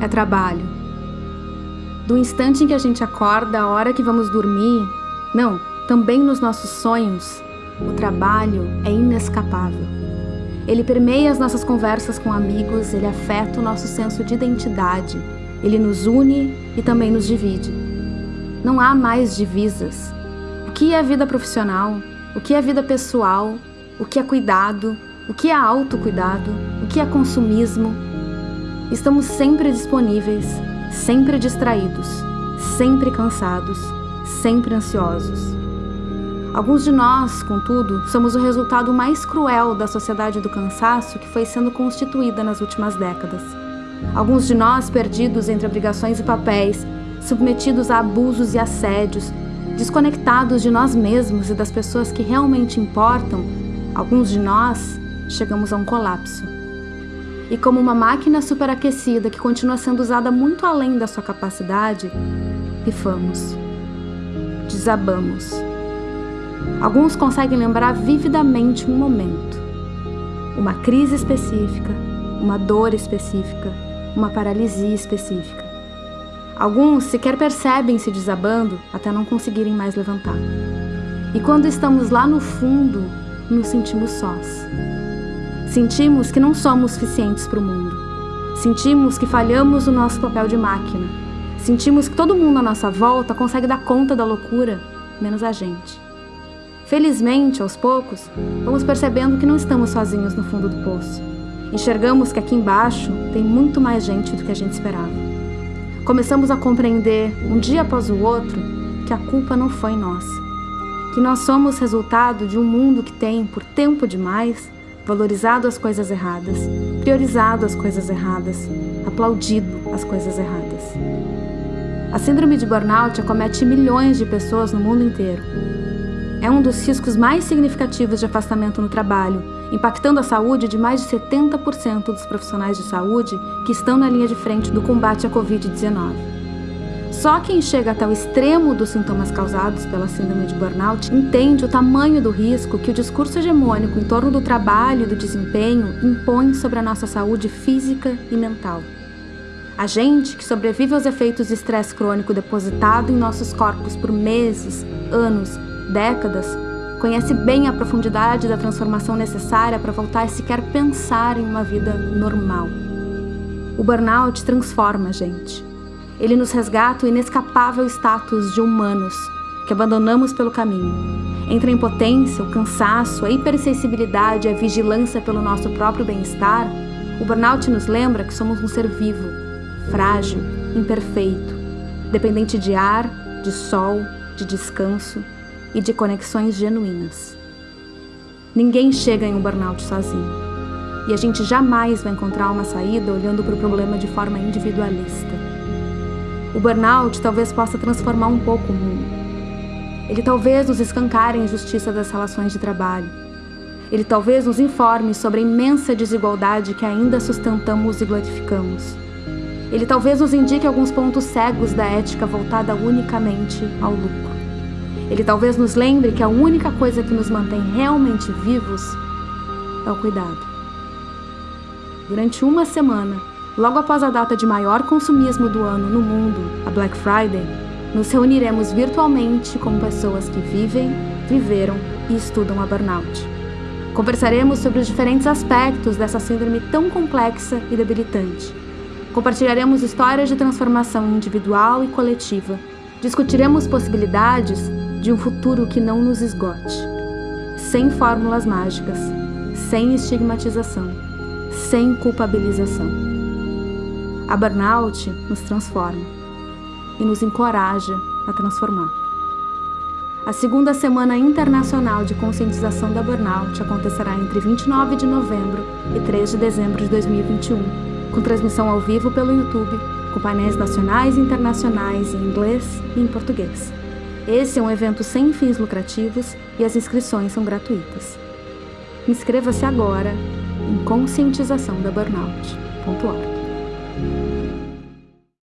é trabalho. Do instante em que a gente acorda, a hora que vamos dormir, não, também nos nossos sonhos, o trabalho é inescapável. Ele permeia as nossas conversas com amigos, ele afeta o nosso senso de identidade, ele nos une e também nos divide. Não há mais divisas. O que é vida profissional? O que é vida pessoal? O que é cuidado? O que é autocuidado? O que é consumismo? Estamos sempre disponíveis, sempre distraídos, sempre cansados, sempre ansiosos. Alguns de nós, contudo, somos o resultado mais cruel da sociedade do cansaço que foi sendo constituída nas últimas décadas. Alguns de nós perdidos entre obrigações e papéis, submetidos a abusos e assédios, desconectados de nós mesmos e das pessoas que realmente importam, alguns de nós chegamos a um colapso. E como uma máquina superaquecida que continua sendo usada muito além da sua capacidade, pifamos. Desabamos. Alguns conseguem lembrar vividamente um momento, uma crise específica, uma dor específica, uma paralisia específica. Alguns sequer percebem se desabando até não conseguirem mais levantar. E quando estamos lá no fundo, nos sentimos sós. Sentimos que não somos suficientes para o mundo. Sentimos que falhamos o nosso papel de máquina. Sentimos que todo mundo à nossa volta consegue dar conta da loucura, menos a gente. Felizmente, aos poucos, vamos percebendo que não estamos sozinhos no fundo do poço. Enxergamos que aqui embaixo tem muito mais gente do que a gente esperava. Começamos a compreender, um dia após o outro, que a culpa não foi nossa. Que nós somos resultado de um mundo que tem, por tempo demais, valorizado as coisas erradas, priorizado as coisas erradas, aplaudido as coisas erradas. A síndrome de burnout acomete milhões de pessoas no mundo inteiro. É um dos riscos mais significativos de afastamento no trabalho impactando a saúde de mais de 70% dos profissionais de saúde que estão na linha de frente do combate à Covid-19. Só quem chega até o extremo dos sintomas causados pela síndrome de burnout entende o tamanho do risco que o discurso hegemônico em torno do trabalho e do desempenho impõe sobre a nossa saúde física e mental. A gente, que sobrevive aos efeitos de estresse crônico depositado em nossos corpos por meses, anos, décadas, conhece bem a profundidade da transformação necessária para voltar a sequer pensar em uma vida normal. O burnout transforma a gente. Ele nos resgata o inescapável status de humanos que abandonamos pelo caminho. Entre a impotência, o cansaço, a hipersensibilidade e a vigilância pelo nosso próprio bem-estar, o burnout nos lembra que somos um ser vivo, frágil, imperfeito, dependente de ar, de sol, de descanso, e de conexões genuínas. Ninguém chega em um burnout sozinho. E a gente jamais vai encontrar uma saída olhando para o problema de forma individualista. O burnout talvez possa transformar um pouco o mundo. Ele talvez nos escancare a injustiça das relações de trabalho. Ele talvez nos informe sobre a imensa desigualdade que ainda sustentamos e glorificamos. Ele talvez nos indique alguns pontos cegos da ética voltada unicamente ao lucro. Ele talvez nos lembre que a única coisa que nos mantém realmente vivos é o cuidado. Durante uma semana, logo após a data de maior consumismo do ano no mundo, a Black Friday, nos reuniremos virtualmente com pessoas que vivem, viveram e estudam a burnout. Conversaremos sobre os diferentes aspectos dessa síndrome tão complexa e debilitante. Compartilharemos histórias de transformação individual e coletiva. Discutiremos possibilidades de um futuro que não nos esgote, sem fórmulas mágicas, sem estigmatização, sem culpabilização. A burnout nos transforma e nos encoraja a transformar. A segunda Semana Internacional de Conscientização da Burnout acontecerá entre 29 de novembro e 3 de dezembro de 2021, com transmissão ao vivo pelo YouTube, com painéis nacionais e internacionais em inglês e em português. Esse é um evento sem fins lucrativos e as inscrições são gratuitas. Inscreva-se agora em conscientizaçãodaburnout.org. thank you